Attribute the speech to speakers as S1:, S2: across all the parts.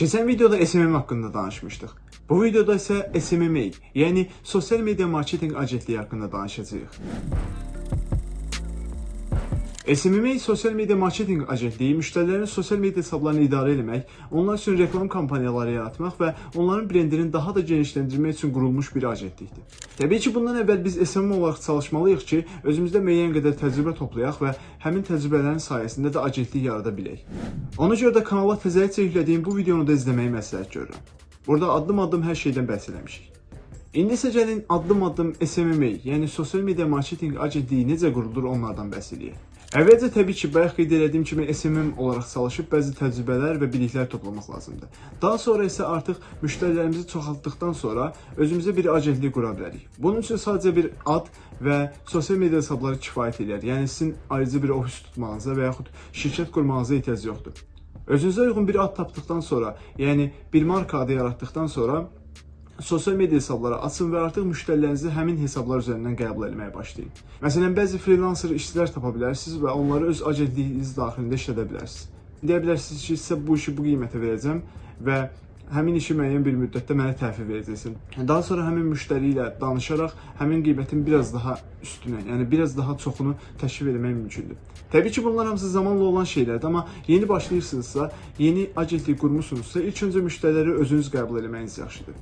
S1: Keçən videoda SMM haqqında danışmışdıq. Bu videoda isə SMMA, yəni sosial media marketinq agentliyi haqqında danışacağıq. SMMA sosial media marketinq agentliyi müştərilərin sosial media hesablarını idarə etmək, onlar üçün reklam kampaniyaları yaratmaq və onların brendini daha da genişləndirmək üçün qurulmuş bir agentlikdir. Təbii ki, bundan əvvəl biz SMM olaraq çalışmalıyıq ki, özümüzdə müəyyən qədər təcrübə toplayaq və həmin təcrübələrin sayəsində də agentlik yarada bilək. Ona görə də kanala təzəlicə yüklədiyim bu videonu da izləməyi məsləhət görürəm. Burada addım-addım hər şeydən bəhs eləmişik. İndi isə gəlin addım-addım SMMA, yəni sosial media marketinq agentliyi necə qurulur onlardan bəhs eləyək. Əvvəlcə təbii ki, bayaq qeyd etdiyim kimi SMM olaraq çalışıb bəzi təcrübələr və biliklər toplamaq lazımdır. Daha sonra isə artıq müştərilərimizi çoxaltdıqdan sonra özümüzə bir agentlik qura bilərik. Bunun üçün sadəcə bir ad və sosial media hesabları kifayət edir. Yəni sizin ayrıca bir ofis tutmağınıza və yaxud şirkət qurmağınıza ehtiyac yoxdur. Özünüzə uyğun bir ad tapdıqdan sonra, yəni bir marka adı yaratdıqdan sonra sosial media hesabları açın və artıq müştərilərinizi həmin hesablar üzərindən qəbul etməyə başlayın. Məsələn, bəzi freelancer işçilər tapa bilərsiniz və onları öz agentliyiniz daxilində işlədə bilərsiniz. Deyə bilərsiniz ki, sizə bu işi bu qiymətə verəcəm və həmin işi müəyyən bir müddətdə mənə təhvil verəcəksən. Daha sonra həmin müştəri ilə danışaraq həmin qiymətin biraz daha üstünə, yəni biraz daha çoxunu təşkil etmək mümkündür. Təbii ki, bunlar hamısı zamanla olan şeylərdir, amma yeni başlayırsınızsa, yeni agentlik qurmusunuzsa, ilk öncə müştəriləri özünüz qəbul etməyiniz yaxşıdır.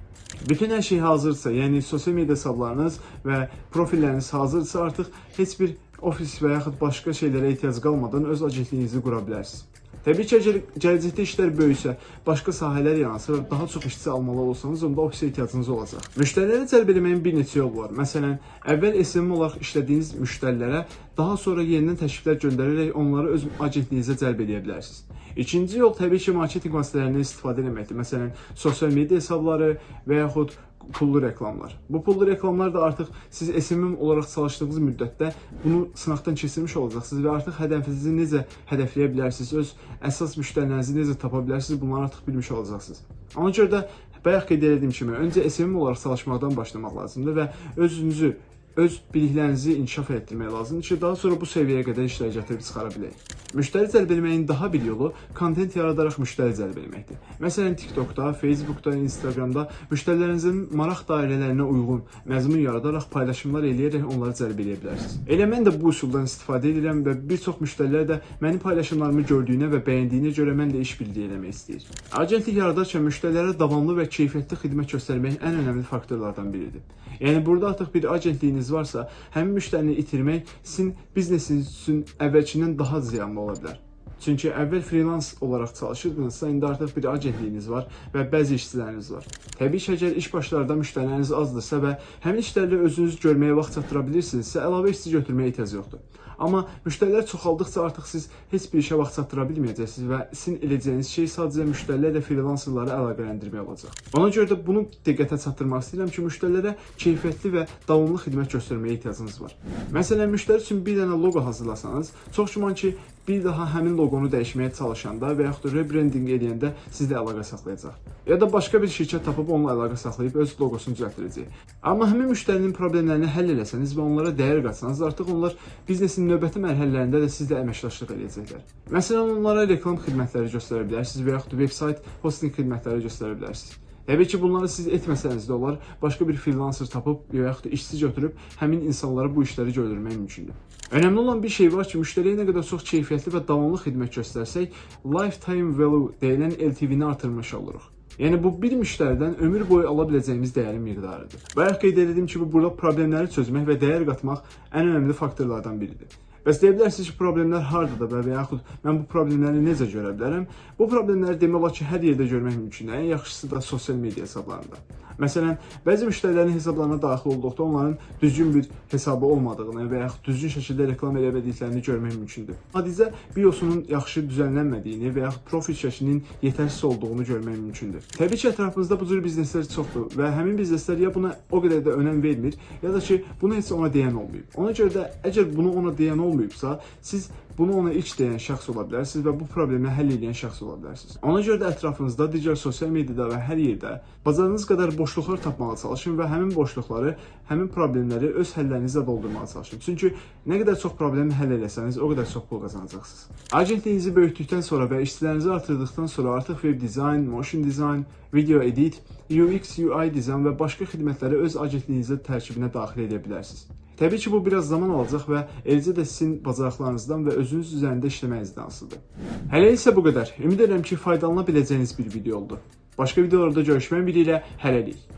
S1: Bütün hər şey hazırsa, yəni sosial media hesablarınız və profilləriniz hazırsa, artıq heç bir ofis və yaxud başqa şeylərə ehtiyac qalmadan öz agentliyinizi qura bilərsiniz. Təbii ki, əgər gələcəkdə işlər böyüksə, başqa sahələr yaransa və daha çox işçi almalı olsanız, onda ofisə ehtiyacınız olacaq. Müştəriləri cəlb etməyin bir neçə yolu var. Məsələn, əvvəl SMM olaraq işlədiyiniz müştərilərə daha sonra yenidən təkliflər göndərərək onları öz agentliyinizə cəlb edə bilərsiniz. İkinci yol təbii ki, marketinq vasitələrindən istifadə etməkdir. Məsələn, sosial media hesabları və yaxud pullu reklamlar. Bu pullu reklamlar da artıq siz SMM olaraq çalışdığınız müddətdə bunu sınaqdan keçirmiş olacaqsınız və artıq hədəfinizi necə hədəfləyə bilərsiniz, öz əsas müştərilərinizi necə tapa bilərsiniz, bunları artıq bilmiş olacaqsınız. Ona görə də bayaq qeyd etdiyim kimi, öncə SMM olaraq çalışmaqdan başlamaq lazımdır və özünüzü öz biliklərinizi inkişaf etdirmək lazımdır ki, daha sonra bu səviyyəyə qədər işlər gətirib çıxara bilək. Müştəri cəlb etməyin daha bir yolu kontent yaradaraq müştəri cəlb etməkdir. Məsələn, TikTokda, Facebookda, Instagramda müştərilərinizin maraq dairələrinə uyğun məzmun yaradaraq paylaşımlar eləyərək onları cəlb edə bilərsiniz. Elə mən də bu üsuldan istifadə edirəm və bir çox müştərilər də mənim paylaşımlarımı gördüyünə və bəyəndiyinə görə mən də iş birliyi eləmək istəyir. Agentlik yaradarkən müştərilərə davamlı və keyfiyyətli xidmət göstərmək ən önəmli faktorlardan biridir. Yəni burada artıq bir agentliyiniz varsa, həmin müştərini itirmək sizin biznesiniz üçün əvvəlkindən daha ziyanlı ola bilər. Çünki əvvəl freelance olaraq çalışırdınızsa, indi artıq bir agentliyiniz var və bəzi işçiləriniz var. Təbii ki, əgər iş başlarda müştəriləriniz azdırsa və həmin işlərlə özünüz görməyə vaxt çatdıra bilirsinizsə, əlavə işçi götürməyə ehtiyac yoxdur. Amma müştərilər çoxaldıqca artıq siz heç bir işə vaxt çatdıra bilməyəcəksiniz və sizin edəcəyiniz şey sadəcə müştərilərlə freelancerları əlaqələndirmək olacaq. Ona görə də bunu diqqətə çatdırmaq istəyirəm ki, müştərilərə keyfiyyətli və davamlı xidmət göstərməyə ehtiyacınız var. Məsələn, müştəri üçün bir dənə loqo hazırlasanız, çox güman ki, bir daha həmin loqonu dəyişməyə çalışanda və yaxud da rebranding edəndə sizlə əlaqə saxlayacaq. Ya da başqa bir şirkət tapıb onunla əlaqə saxlayıb öz loqosunu düzəltdirəcək. Amma həmin müştərinin problemlərini həll eləsəniz və onlara dəyər qatsanız, artıq onlar biznesin növbəti mərhələlərində də sizlə əməkdaşlıq edəcəklər. Məsələn, onlara reklam xidmətləri göstərə bilərsiniz və yaxud da vebsayt hosting xidmətləri göstərə bilərsiniz. Təbii ki, bunları siz etməsəniz də olar, başqa bir freelancer tapıb və yaxud da işçi götürüb həmin insanlara bu işləri gördürmək mümkündür. Önəmli olan bir şey var ki, müştəriyə nə qədər çox keyfiyyətli və davamlı xidmət göstərsək, lifetime value deyilən LTV-ni artırmış oluruq. Yəni bu bir müştəridən ömür boyu ala biləcəyimiz dəyərin miqdarıdır. Bayaq qeyd etdiyim kimi burada problemləri çözmək və dəyər qatmaq ən önəmli faktorlardan biridir. Bəs deyə bilərsiniz ki, problemlər hardadır və yaxud mən bu problemləri necə görə bilərəm? Bu problemləri demək olar ki, hər yerdə görmək mümkündür. Ən yaxşısı da sosial media hesablarında. Məsələn, bəzi müştərilərin hesablarına daxil olduqda onların düzgün bir hesabı olmadığını və yaxud düzgün şəkildə reklam edə bildiklərini görmək mümkündür. Hadizə biosunun yaxşı düzənlənmədiyini və yaxud profil şəklinin yetərsiz olduğunu görmək mümkündür. Təbii ki, ətrafımızda bu cür bizneslər çoxdur və həmin bizneslər ya buna o qədər də önəm vermir, ya da ki, bunu heç ona deyən olmayıb. Ona görə də əgər bunu ona deyən olmayıb olmayıbsa, siz bunu ona ilk deyən şəxs ola bilərsiniz və bu problemi həll edən şəxs ola bilərsiniz. Ona görə də ətrafınızda digər sosial mediada və hər yerdə bacardığınız qədər boşluqlar tapmağa çalışın və həmin boşluqları, həmin problemləri öz həllərinizlə doldurmağa çalışın. Çünki nə qədər çox problemi həll etsəniz, o qədər çox pul qazanacaqsınız. Agentliyinizi böyütdükdən sonra və işçilərinizi artırdıqdan sonra artıq web dizayn, motion dizayn, video edit, UX, UI dizayn və başqa xidmətləri öz agentliyinizin tərkibinə daxil edə bilərsiniz. Təbii ki, bu biraz zaman alacaq və eləcə də sizin bacarıqlarınızdan və özünüz üzərində işləməyinizdən asılıdır. Hələ isə bu qədər. Ümid edirəm ki, faydalana biləcəyiniz bir video oldu. Başqa videolarda görüşmək ümidi ilə hələlik.